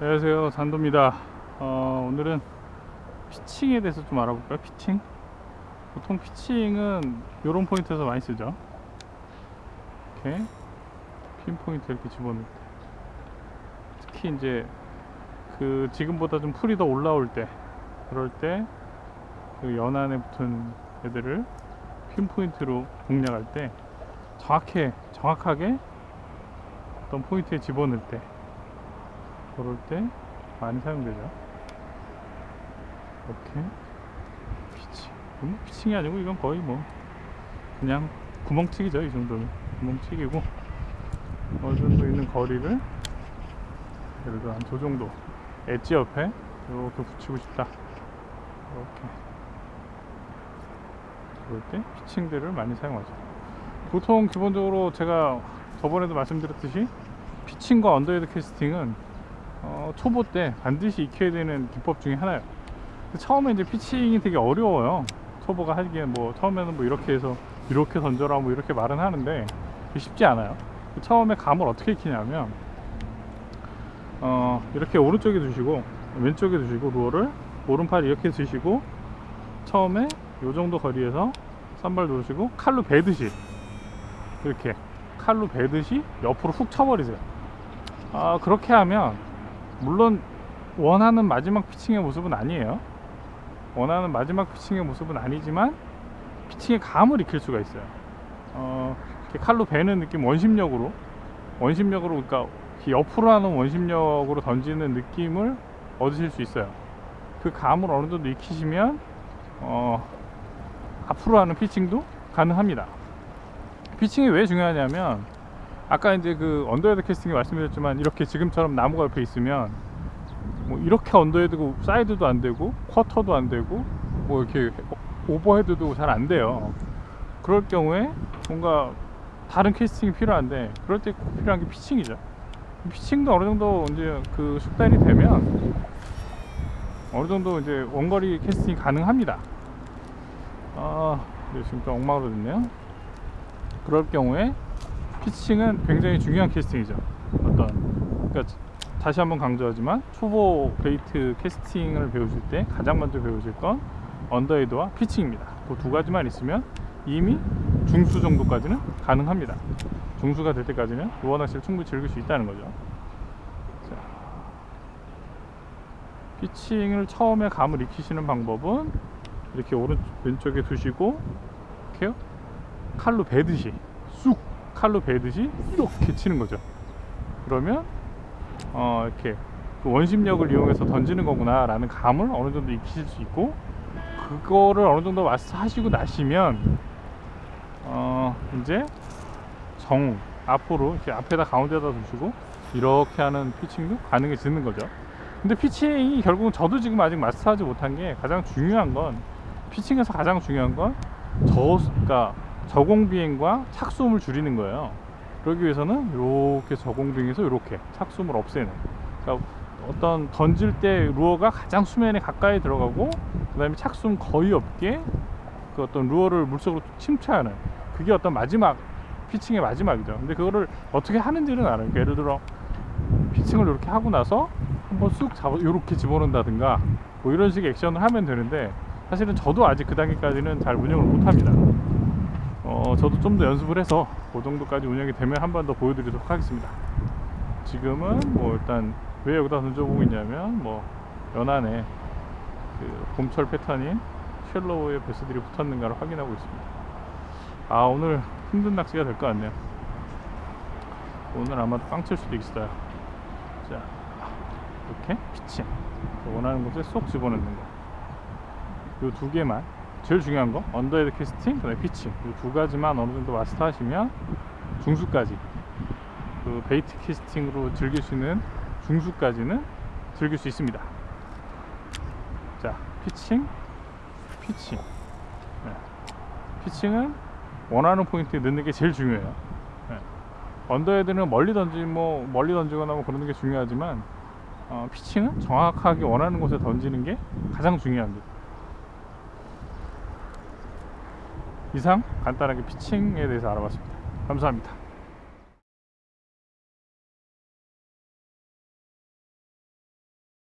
안녕하세요. 산도입니다. 어, 오늘은 피칭에 대해서 좀 알아볼까요? 피칭? 보통 피칭은 이런 포인트에서 많이 쓰죠. 이렇게 pin point 이렇게 집어넣을 때. 특히 이제 그 지금보다 좀 풀이 더 올라올 때 그럴 때 그 연안에 붙은 애들을 pin point로 공략할 때 정확해 정확하게 어떤 포인트에 집어넣을 때 그럴 때 많이 사용되죠. 이렇게 피칭 음, 피칭이 아니고 이건 거의 뭐 그냥 구멍치기죠 이 정도는 구멍치기고 어느 정도 있는 거리를 예를 들어 한 저 정도 엣지 옆에 이렇게 붙이고 싶다. 이렇게. 그럴 때 피칭들을 많이 사용하죠. 보통 기본적으로 제가 저번에도 말씀드렸듯이 피칭과 underhand 캐스팅은 어, 초보 때 반드시 익혀야 되는 기법 중에 하나예요. 처음에 이제 피칭이 되게 어려워요. 초보가 하기엔 뭐 처음에는 뭐 이렇게 해서 이렇게 던져라 뭐 이렇게 말은 하는데 쉽지 않아요. 처음에 감을 어떻게 익히냐면 어, 이렇게 오른쪽에 두시고 왼쪽에 두시고 루어를 오른팔 이렇게 두시고 처음에 요 정도 거리에서 쌈발 누르시고 칼로 베듯이 이렇게 칼로 베듯이 옆으로 훅 쳐버리세요. 아, 그렇게 하면 물론 원하는 마지막 피칭의 모습은 아니에요. 원하는 마지막 피칭의 모습은 아니지만 피칭의 감을 익힐 수가 있어요. 어, 칼로 베는 느낌 원심력으로. 원심력으로 그러니까 옆으로 하는 원심력으로 던지는 느낌을 얻으실 수 있어요. 그 감을 어느 정도 익히시면 어, 앞으로 하는 피칭도 가능합니다. 피칭이 왜 중요하냐면 아까 이제 그 underhand 캐스팅에 말씀드렸지만 이렇게 지금처럼 나무가 옆에 있으면 뭐 이렇게 언더헤드고 사이드도 안 되고 쿼터도 안 되고 뭐 이렇게 overhead도 잘 안 돼요. 그럴 경우에 뭔가 다른 캐스팅이 필요한데 그럴 때 꼭 필요한 게 피칭이죠. 피칭도 어느 정도 이제 그 숙달이 되면 어느 정도 이제 원거리 캐스팅이 가능합니다. 아 지금 좀 엉망으로 됐네요. 그럴 경우에 피칭은 굉장히 중요한 캐스팅이죠. 어떤 그러니까 다시 한번 강조하지만 초보 bait 캐스팅을 배우실 때 가장 먼저 배우실 건 언더헤드와 피칭입니다. 그 두 가지만 있으면 이미 중수 정도까지는 가능합니다. 중수가 될 때까지는 루어 낚시를 충분히 즐길 수 있다는 거죠. 자, 피칭을 처음에 감을 익히시는 방법은 이렇게 오른 왼쪽에 두시고 이렇게요. 칼로 베듯이 쑥 칼로 베듯이 이렇게 치는 거죠. 그러면 어 이렇게 그 원심력을 이용해서 던지는 거구나 라는 감을 어느 정도 익히실 수 있고 그거를 어느 정도 마스터 하시고 나시면 어 이제 정 앞으로 이렇게 앞에다 가운데다 두시고 이렇게 하는 피칭도 가능해지는 거죠. 근데 피칭이 결국은 저도 지금 아직 마스터하지 못한 게 가장 중요한 건 피칭에서 가장 중요한 건 저, 그러니까 저공 비행과 착수음을 줄이는 거예요. 그러기 위해서는 이렇게 저공 비행에서 이렇게 착수음을 없애는. 그러니까 어떤 던질 때 루어가 가장 수면에 가까이 들어가고 그 다음에 착수음 거의 없게 그 어떤 루어를 물속으로 침투하는 그게 어떤 마지막 피칭의 마지막이죠. 근데 그거를 어떻게 하는지는 알아요. 그러니까 예를 들어 피칭을 이렇게 하고 나서 한번 쑥 잡아 이렇게 집어넣는다든가 뭐 이런 식의 액션을 하면 되는데 사실은 저도 아직 그 단계까지는 잘 운영을 못합니다 어, 저도 좀 더 연습을 해서 그 정도까지 운영이 되면 한 번 더 보여드리도록 하겠습니다. 지금은 뭐 일단 왜 여기다 던져보고 있냐면 뭐 연안에 그 봄철 패턴인 shallow의 배스들이 붙었는가를 확인하고 있습니다. 아 오늘 힘든 낚시가 될 것 같네요. 오늘 아마도 꽝칠 수도 있어요. 자 이렇게 피칭. 원하는 곳에 쏙 집어넣는 거. 요 두 개만 제일 중요한 거 underhand 캐스팅 그다음에 피칭. 이 두 가지만 어느 정도 마스터 하시면 중수까지 그 bait 캐스팅으로 즐길 수 있는 중수까지는 즐길 수 있습니다. 자 피칭 피칭. 네. 피칭은 원하는 포인트에 넣는 게 제일 중요해요. 네. 언더헤드는 멀리 던지 뭐 멀리 던지거나 뭐 그러는 게 중요하지만 어, 피칭은 정확하게 원하는 곳에 던지는 게 가장 중요합니다 이상 간단하게 피칭에 대해서 알아봤습니다. 감사합니다.